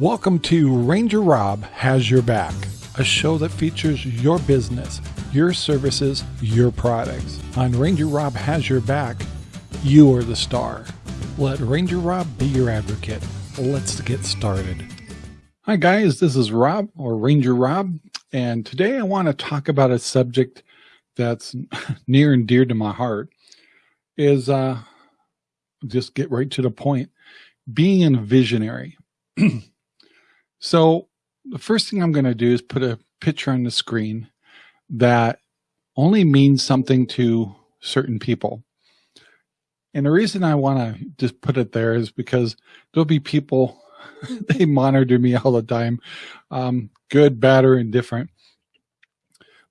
Welcome to Ranger Rob Has Your Back, a show that features your business, your services, your products. On Ranger Rob Has Your Back, you are the star. Let Ranger Rob be your advocate. Let's get started. Hi, guys, this is Rob or Ranger Rob, and today I want to talk about a subject that's near and dear to my heart is uh, just get right to the point being a visionary. So the first thing I'm going to do is put a picture on the screen that only means something to certain people. And the reason I want to just put it there is because there'll be people, they monitor me all the time, um, good, bad, or indifferent.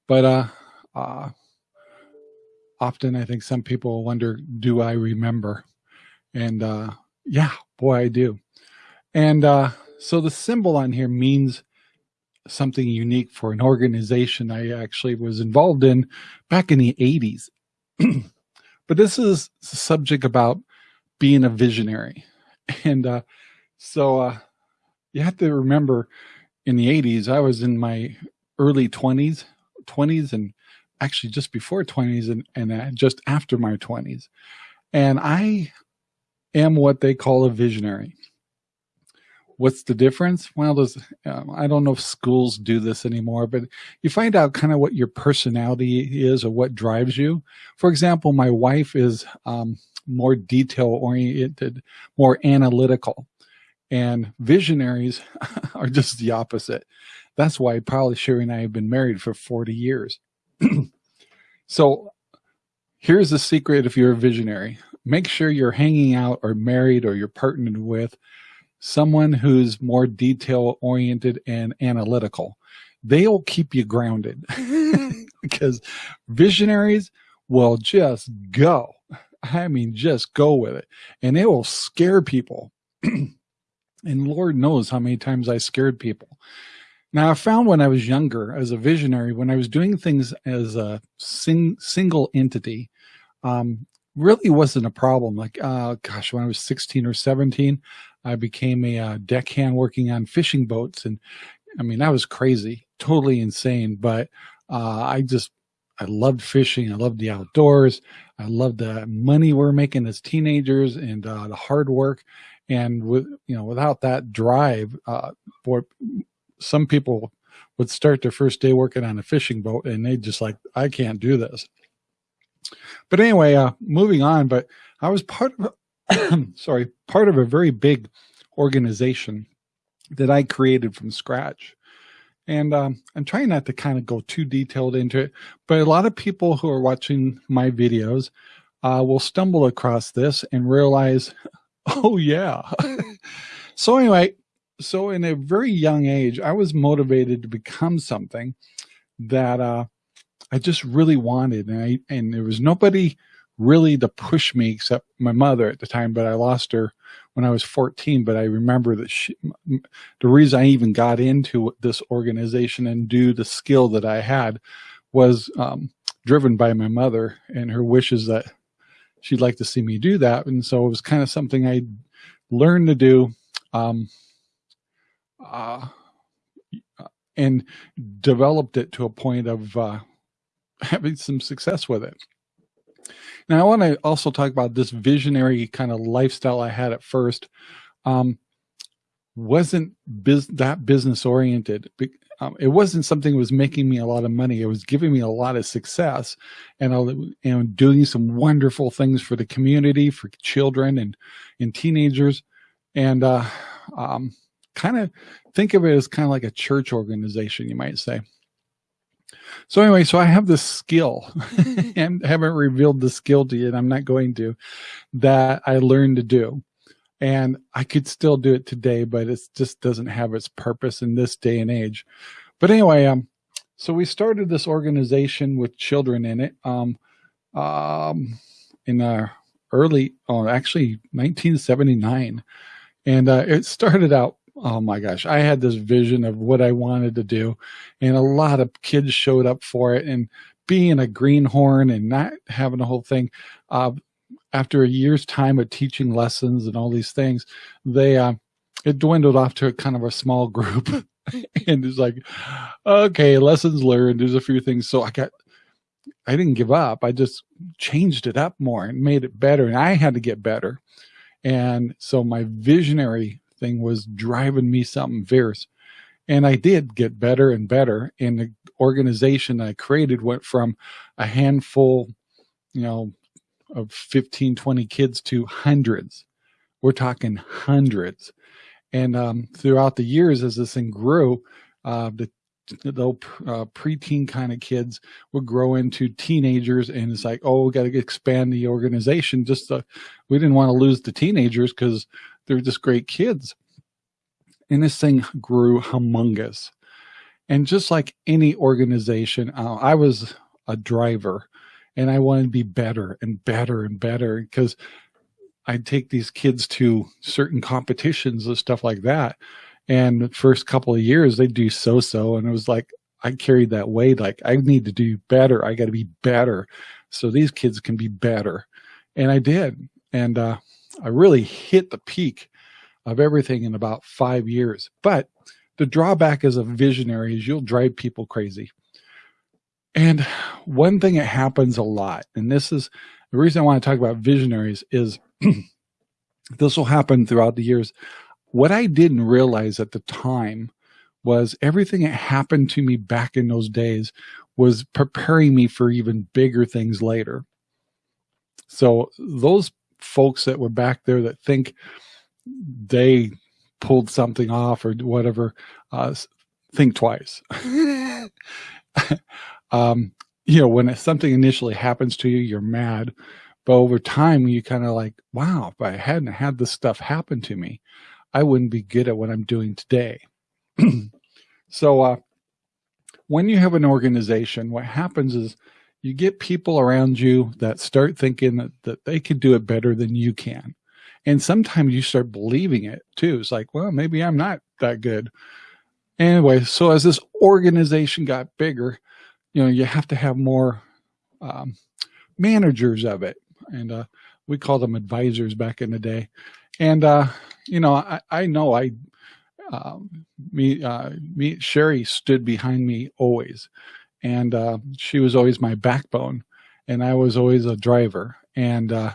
But uh, uh, often I think some people wonder, do I remember? And uh, yeah, boy, I do. And uh, so the symbol on here means something unique for an organization I actually was involved in back in the 80s. but this is a subject about being a visionary. And uh, so uh, you have to remember in the 80s, I was in my early 20s, 20s and actually just before 20s and, and uh, just after my 20s. And I am what they call a visionary. What's the difference? Well, um, I don't know if schools do this anymore, but you find out kind of what your personality is or what drives you. For example, my wife is um, more detail oriented, more analytical and visionaries are just the opposite. That's why probably Sherry and I have been married for 40 years. so here's the secret if you're a visionary. Make sure you're hanging out or married or you're partnered with someone who's more detail oriented and analytical. They'll keep you grounded because visionaries will just go. I mean, just go with it and it will scare people. and Lord knows how many times I scared people. Now I found when I was younger as a visionary, when I was doing things as a sing, single entity, um, really wasn't a problem. Like, uh, gosh, when I was 16 or 17, I became a uh, deckhand working on fishing boats. And I mean, that was crazy, totally insane. But uh, I just, I loved fishing. I loved the outdoors. I loved the money we are making as teenagers and uh, the hard work. And with, you know, without that drive, uh, for some people would start their first day working on a fishing boat and they just like, I can't do this. But anyway, uh, moving on, but I was part of, sorry, part of a very big organization that I created from scratch. And um, I'm trying not to kind of go too detailed into it, but a lot of people who are watching my videos uh, will stumble across this and realize, oh yeah. so anyway, so in a very young age, I was motivated to become something that uh, I just really wanted. And I, and there was nobody really to push me except my mother at the time, but I lost her when I was 14. But I remember that she, the reason I even got into this organization and do the skill that I had was um, driven by my mother and her wishes that she'd like to see me do that. And so it was kind of something I learned to do. Um, uh, and developed it to a point of uh, having some success with it. Now, I want to also talk about this visionary kind of lifestyle I had at first. Um, wasn't that business oriented. Um, it wasn't something that was making me a lot of money. It was giving me a lot of success and, I, and doing some wonderful things for the community, for children and, and teenagers. And uh, um, kind of think of it as kind of like a church organization, you might say. So anyway, so I have this skill and haven't revealed the skill to you and I'm not going to that I learned to do. And I could still do it today, but it just doesn't have its purpose in this day and age. But anyway, um, so we started this organization with children in it, um, um, in our early, oh, actually 1979. And, uh, it started out oh my gosh, I had this vision of what I wanted to do. And a lot of kids showed up for it. And being a greenhorn and not having the whole thing, uh, after a year's time of teaching lessons and all these things, they, uh, it dwindled off to a kind of a small group. and it's like, okay, lessons learned. There's a few things. So I got, I didn't give up. I just changed it up more and made it better. And I had to get better. And so my visionary thing was driving me something fierce. And I did get better and better. And the organization I created went from a handful, you know, of 15, 20 kids to hundreds. We're talking hundreds. And um, throughout the years, as this thing grew, uh, the the uh, preteen kind of kids would grow into teenagers and it's like, oh, we got to expand the organization. Just to, we didn't want to lose the teenagers because they're just great kids. And this thing grew humongous. And just like any organization, uh, I was a driver and I wanted to be better and better and better because I'd take these kids to certain competitions and stuff like that. And the first couple of years they'd do so-so. And it was like, I carried that weight. Like I need to do better. I got to be better. So these kids can be better. And I did. And, uh, I really hit the peak of everything in about five years. But the drawback as a visionary is you'll drive people crazy. And one thing that happens a lot, and this is the reason I want to talk about visionaries is this will happen throughout the years. What I didn't realize at the time was everything that happened to me back in those days was preparing me for even bigger things later. So those folks that were back there that think they pulled something off or whatever, uh, think twice. um, you know, when something initially happens to you, you're mad. But over time, you kind of like, wow, if I hadn't had this stuff happen to me, I wouldn't be good at what I'm doing today. so uh, when you have an organization, what happens is you get people around you that start thinking that, that they can do it better than you can. And sometimes you start believing it too. It's like, well, maybe I'm not that good. Anyway, so as this organization got bigger, you know, you have to have more um, managers of it. And uh, we called them advisors back in the day. And, uh, you know, I, I know I, um, me, uh, me, Sherry stood behind me always. And uh, she was always my backbone. And I was always a driver. And, uh,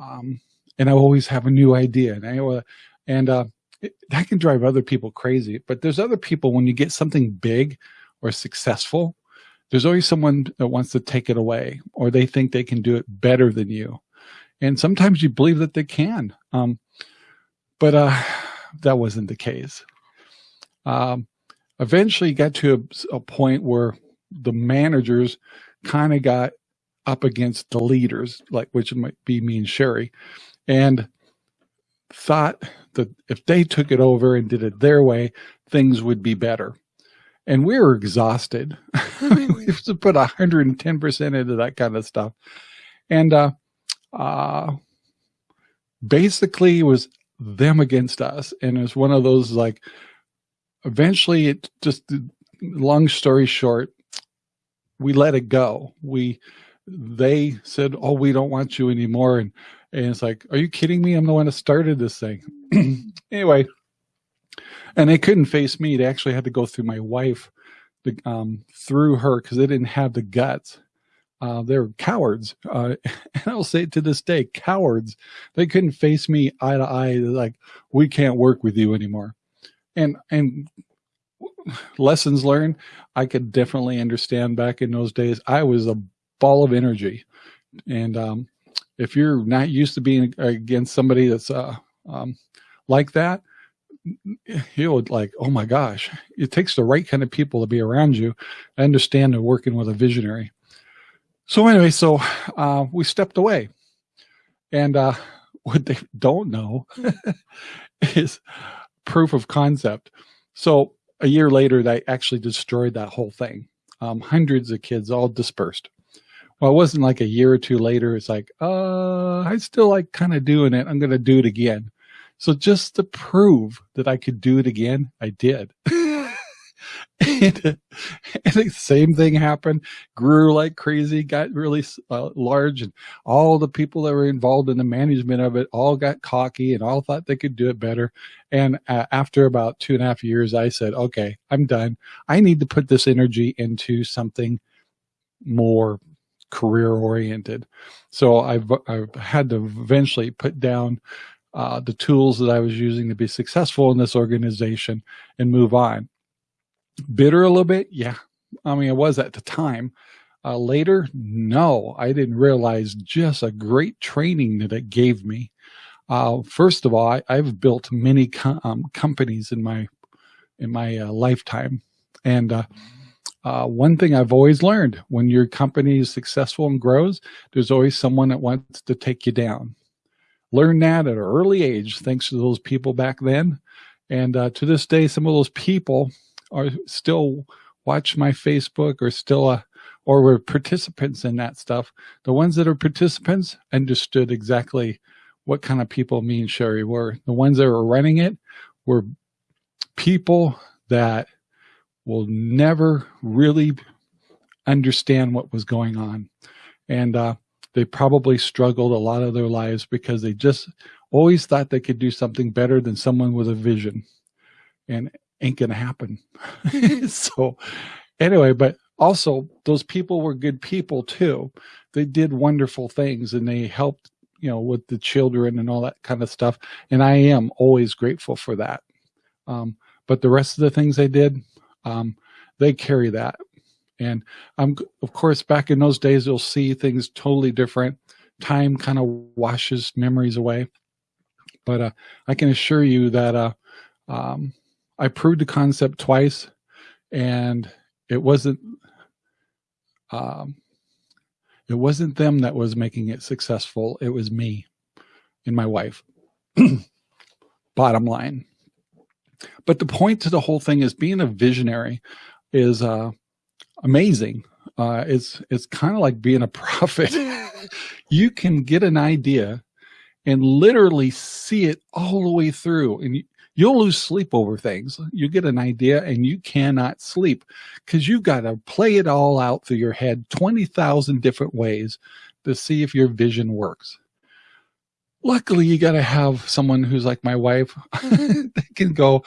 um, and I always have a new idea. And I, and uh, it, that can drive other people crazy. But there's other people when you get something big or successful, there's always someone that wants to take it away or they think they can do it better than you. And sometimes you believe that they can. Um, but uh, that wasn't the case. Um, eventually got to a, a point where the managers kind of got up against the leaders, like which might be me and Sherry, and thought that if they took it over and did it their way, things would be better and we were exhausted. I mean, we have to put 110% into that kind of stuff. And uh, uh, basically it was them against us. And it was one of those like, eventually it just, long story short, we let it go. We, they said, oh, we don't want you anymore. And, and it's like, are you kidding me? I'm the one that started this thing. anyway, and they couldn't face me. They actually had to go through my wife, um, through her because they didn't have the guts. Uh, they're cowards. Uh, and I'll say to this day, cowards. They couldn't face me eye to eye. They're like, we can't work with you anymore. And, and lessons learned, I could definitely understand back in those days. I was a ball of energy. And, um, if you're not used to being against somebody that's, uh, um, like that, you would like, oh my gosh, it takes the right kind of people to be around you. I understand they're working with a visionary. So anyway, so uh, we stepped away. And uh, what they don't know is proof of concept. So a year later, they actually destroyed that whole thing. Um, hundreds of kids all dispersed. Well, it wasn't like a year or two later. It's like, uh, I still like kind of doing it. I'm going to do it again. So just to prove that I could do it again, I did. and, and, the same thing happened. Grew like crazy got really uh, large and all the people that were involved in the management of it all got cocky and all thought they could do it better. And uh, after about two and a half years i said okay i'm done. I need to put this energy into something more career oriented so i've i've had to eventually put down uh, the tools that I was using to be successful in this organization and move on bitter a little bit? Yeah. I mean it was at the time. Uh, later no. I didn't realize just a great training that it gave me. Uh, first of all I, have built many com um, companies in my in my uh, lifetime. And uh, uh, one thing I've always learned when your company is successful and grows there's always someone that wants to take you down. Learn that at an early age thanks to those people back then. And uh, to this day some of those people are still watch my Facebook or still uh, or were participants in that stuff. The ones that are participants understood exactly what kind of people me and Sherry were. The ones that were running it were people that will never really understand what was going on. And uh, they probably struggled a lot of their lives because they just always thought they could do something better than someone with a vision. And ain't gonna happen. so anyway, but also those people were good people too. They did wonderful things and they helped, you know, with the children and all that kind of stuff. And I am always grateful for that. Um, but the rest of the things they did, um, they carry that. And I'm, of course, back in those days, you'll see things totally different. Time kind of washes memories away. But uh, I can assure you that uh, um, I proved the concept twice and it wasn't um, it wasn't them that was making it successful. It was me and my wife. Bottom line. But the point to the whole thing is being a visionary is uh, amazing. Uh, it's it's kind of like being a prophet. you can get an idea and literally see it all the way through. And you'll lose sleep over things. You get an idea and you cannot sleep because you've got to play it all out through your head 20,000 different ways to see if your vision works. Luckily, you got to have someone who's like my wife that can go,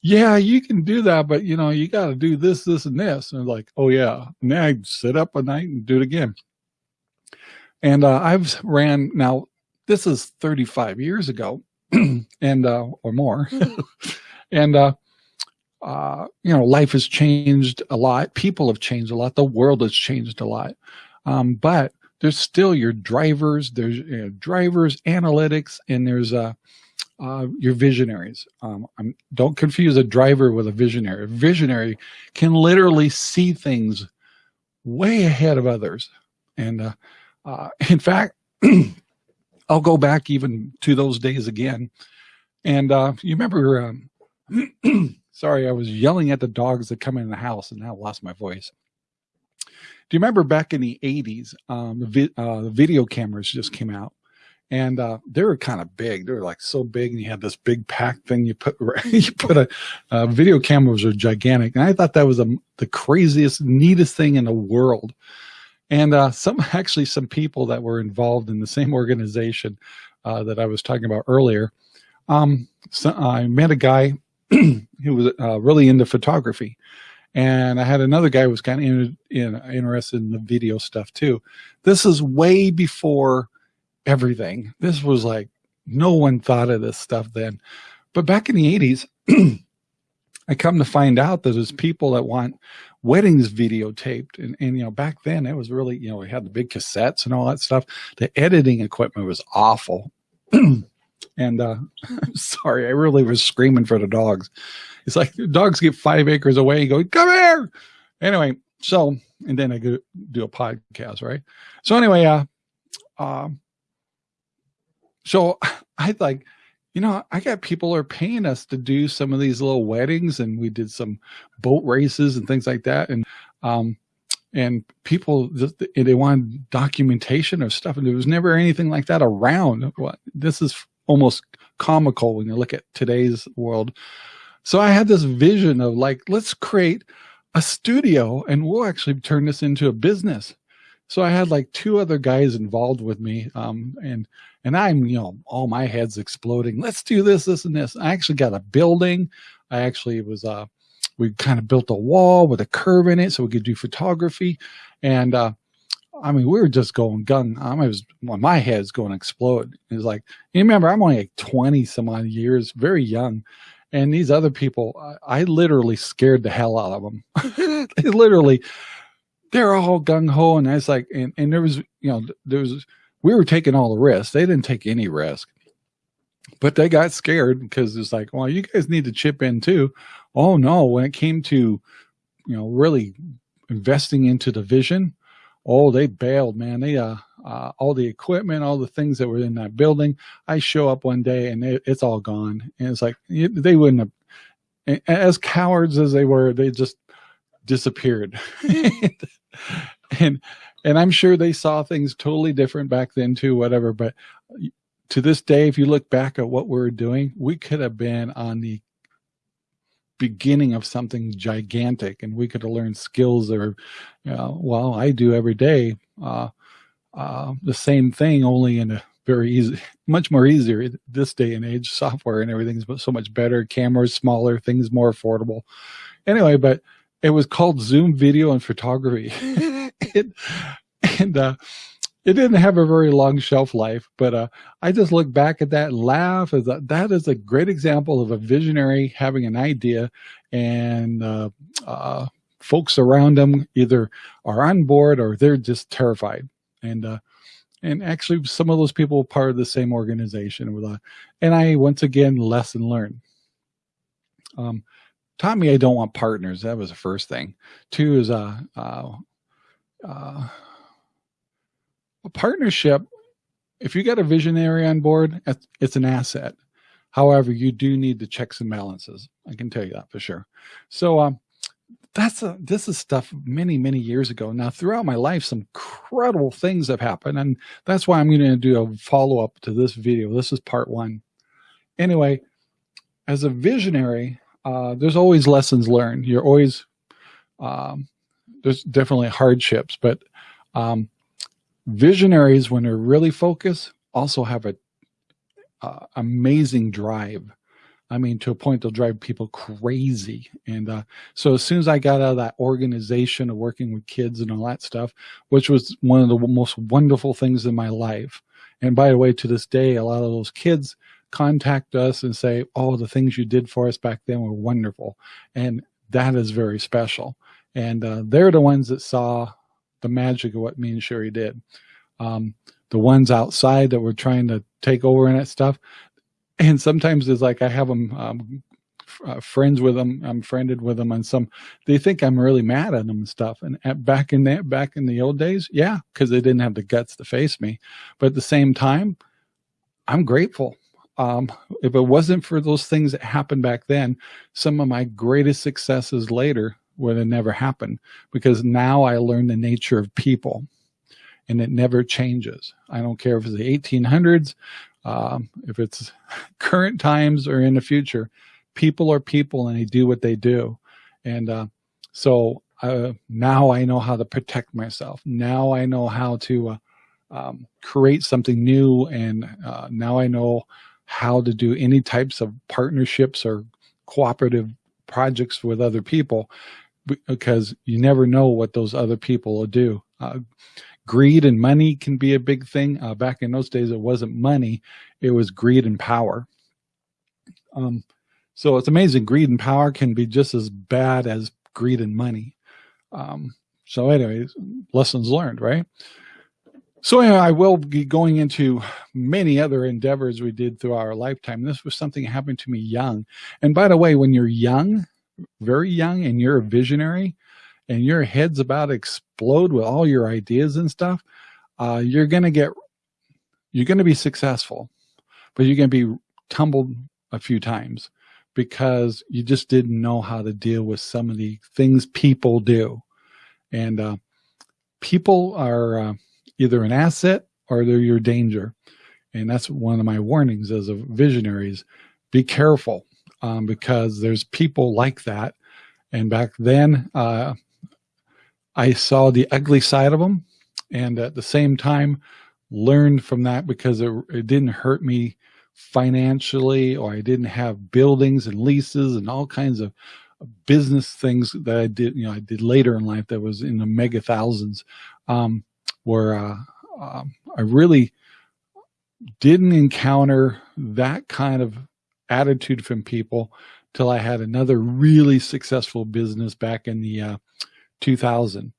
yeah, you can do that, but you know, you got to do this, this, and this. And like, oh yeah, now I sit up a night and do it again. And uh, I've ran now. This is 35 years ago, and uh, or more, and uh, uh, you know, life has changed a lot. People have changed a lot. The world has changed a lot, um, but there's still your drivers. There's you know, drivers, analytics, and there's uh, uh, your visionaries. Um, don't confuse a driver with a visionary. A visionary can literally see things way ahead of others. And uh, uh, in fact, I'll go back even to those days again. And uh, you remember, um, sorry, I was yelling at the dogs that come in the house and now lost my voice. Do you remember back in the 80s, um, the, vi uh, video cameras just came out and uh, they were kind of big. They were like so big, and you had this big pack thing. You put you put a uh, video cameras are gigantic, and I thought that was a, the craziest, neatest thing in the world. And uh, some actually some people that were involved in the same organization uh, that I was talking about earlier. Um, so I met a guy who was uh, really into photography, and I had another guy who was kind of in, in, interested in the video stuff too. This is way before everything. This was like no one thought of this stuff then. But back in the 80s, I come to find out that there's people that want weddings videotaped. And, and, you know, back then it was really, you know, we had the big cassettes and all that stuff. The editing equipment was awful. and uh, sorry, I really was screaming for the dogs. It's like dogs get five acres away and go, come here. Anyway, so, and then I go do a podcast, right? So anyway, uh, um, so I like, you know, I got people are paying us to do some of these little weddings and we did some boat races and things like that. And, um, and people, they want documentation of stuff. And there was never anything like that around. This is almost comical when you look at today's world. so I had this vision of like, let's create a studio and we'll actually turn this into a business. So I had like two other guys involved with me. Um, and, and I'm, you know, all my heads exploding. Let's do this, this, and this. I actually got a building. I actually was, uh, we kind of built a wall with a curve in it so we could do photography. And, uh, I mean, we were just going gun. I was, well, my head's going to explode. It was like, you remember, I'm only like 20 some odd years, very young. And these other people, I, I literally scared the hell out of them. literally, they're all gung ho. And I was like, and, and there was, you know, there was, we were taking all the risk. They didn't take any risk, but they got scared because it's like, well, you guys need to chip in too. Oh no, when it came to, you know, really investing into the vision, oh, they bailed, man. They, uh, uh, all the equipment, all the things that were in that building. I show up one day and it, it's all gone. And it's like, they wouldn't have, as cowards as they were, they just disappeared. and, and I'm sure they saw things totally different back then too, whatever. But to this day, if you look back at what we we're doing, we could have been on the beginning of something gigantic and we could have learned skills or, you know, well, I do every day, uh, uh, the same thing, only in a very easy, much more easier this day and age, software and everything's so much better, cameras smaller, things more affordable. Anyway, but it was called Zoom video and photography. it, and, uh, it didn't have a very long shelf life, but uh, I just look back at that and laugh as a, that is a great example of a visionary having an idea and uh, uh, folks around them either are on board or they're just terrified. And uh, and actually some of those people were part of the same organization with uh, and I once again lesson learned. Um, taught me I don't want partners. That was the first thing. Two is uh, uh, uh a partnership, if you got a visionary on board, it's an asset. However, you do need the checks and balances. I can tell you that for sure. So um, that's a, this is stuff many, many years ago. Now, throughout my life, some incredible things have happened. And that's why I'm going to do a follow-up to this video. This is part one. Anyway, as a visionary, uh, there's always lessons learned. You're always, um, there's definitely hardships, but um, Visionaries, when they're really focused, also have a uh, amazing drive. I mean, to a point they'll drive people crazy. And uh, so as soon as I got out of that organization of working with kids and all that stuff, which was one of the most wonderful things in my life. And by the way, to this day, a lot of those kids contact us and say, oh, the things you did for us back then were wonderful. And that is very special. And uh, they're the ones that saw the magic of what me and Sherry did. Um, the ones outside that were trying to take over and that stuff. And sometimes it's like I have them um, uh, friends with them. I'm friended with them, and some they think I'm really mad at them and stuff. And at, back in that back in the old days, yeah, because they didn't have the guts to face me. But at the same time, I'm grateful. Um, if it wasn't for those things that happened back then, some of my greatest successes later would have never happened because now I learn the nature of people and it never changes. I don't care if it's the 1800s, um, if it's current times or in the future, people are people and they do what they do. And uh, so uh, now I know how to protect myself. Now I know how to uh, um, create something new. And uh, now I know how to do any types of partnerships or cooperative projects with other people because you never know what those other people will do. Uh, greed and money can be a big thing. Uh, back in those days, it wasn't money, it was greed and power. Um, so it's amazing. Greed and power can be just as bad as greed and money. Um, so anyways, lessons learned, right? So anyway, I will be going into many other endeavors we did through our lifetime. This was something that happened to me young. And by the way, when you're young, very young and you're a visionary and your head's about to explode with all your ideas and stuff, uh, you're going to get, you're going to be successful, but you're going to be tumbled a few times because you just didn't know how to deal with some of the things people do. And uh, people are uh, either an asset or they're your danger. And that's one of my warnings as a visionaries. Be careful um, because there's people like that. And back then, uh, I saw the ugly side of them. And at the same time, learned from that because it, it didn't hurt me financially or I didn't have buildings and leases and all kinds of business things that I did, you know, I did later in life that was in the mega thousands, um, where uh, um, I really didn't encounter that kind of attitude from people till I had another really successful business back in the uh, 2000.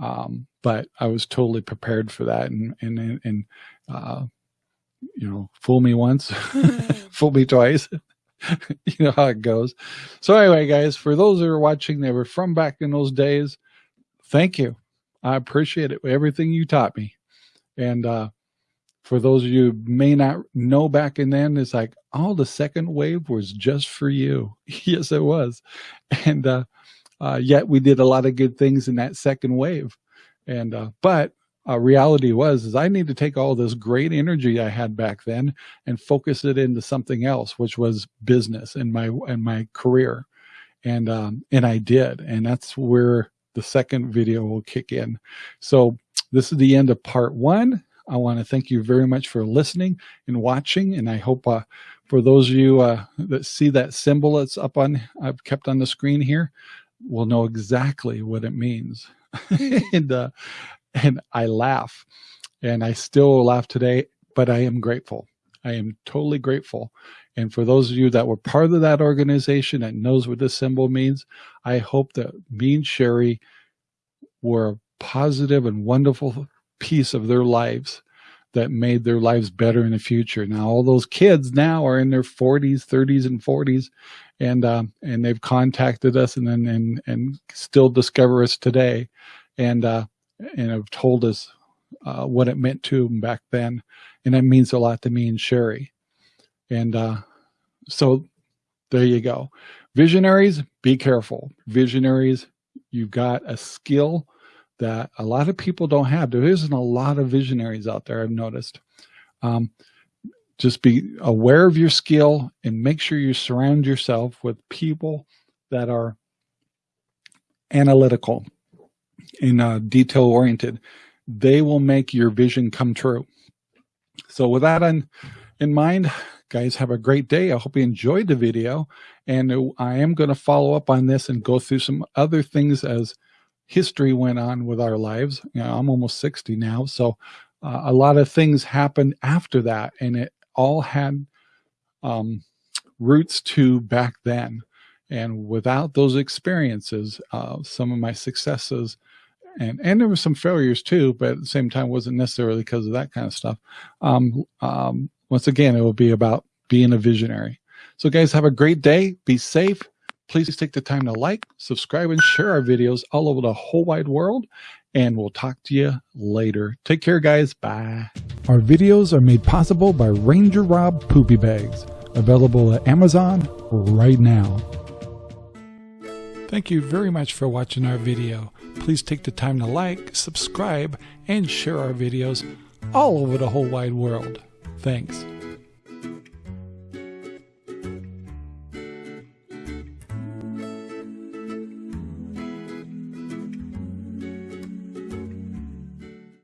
Um, but I was totally prepared for that and, and, and, uh, you know, fool me once, fool me twice. you know how it goes. So anyway, guys, for those that are watching, they were from back in those days. Thank you. I appreciate it. Everything you taught me. And, uh, for those of you may not know back in then, it's like, oh, the second wave was just for you. yes, it was. And, uh, uh, yet we did a lot of good things in that second wave. And, uh, but uh, reality was, is I need to take all this great energy I had back then and focus it into something else, which was business and my, and my career. And, um, and I did. And that's where the second video will kick in. So this is the end of part one. I want to thank you very much for listening and watching. And I hope uh, for those of you uh, that see that symbol that's up on, I've kept on the screen here, will know exactly what it means. and, uh, and I laugh and I still laugh today, but I am grateful. I am totally grateful. And for those of you that were part of that organization that knows what this symbol means, I hope that me and Sherry were a positive and wonderful piece of their lives that made their lives better in the future. Now, all those kids now are in their 40s, 30s, and 40s, and um, and they've contacted us and and and still discover us today, and uh, and have told us uh, what it meant to them back then, and that means a lot to me and Sherry, and uh, so there you go. Visionaries, be careful. Visionaries, you've got a skill that a lot of people don't have. There isn't a lot of visionaries out there, I've noticed. Um, just be aware of your skill and make sure you surround yourself with people that are analytical and uh, detail oriented. They will make your vision come true. So with that in, in mind, guys, have a great day. I hope you enjoyed the video. And I am going to follow up on this and go through some other things as history went on with our lives. You know, I'm almost 60 now. So uh, a lot of things happened after that and it all had um, roots to back then. And without those experiences, uh, some of my successes and, and there were some failures too, but at the same time wasn't necessarily because of that kind of stuff. Um, um, once again, it will be about being a visionary. So guys, have a great day. Be safe. Please take the time to like, subscribe, and share our videos all over the whole wide world. And we'll talk to you later. Take care, guys. Bye. Our videos are made possible by Ranger Rob Poopy Bags, available at Amazon right now. Thank you very much for watching our video. Please take the time to like, subscribe, and share our videos all over the whole wide world. Thanks.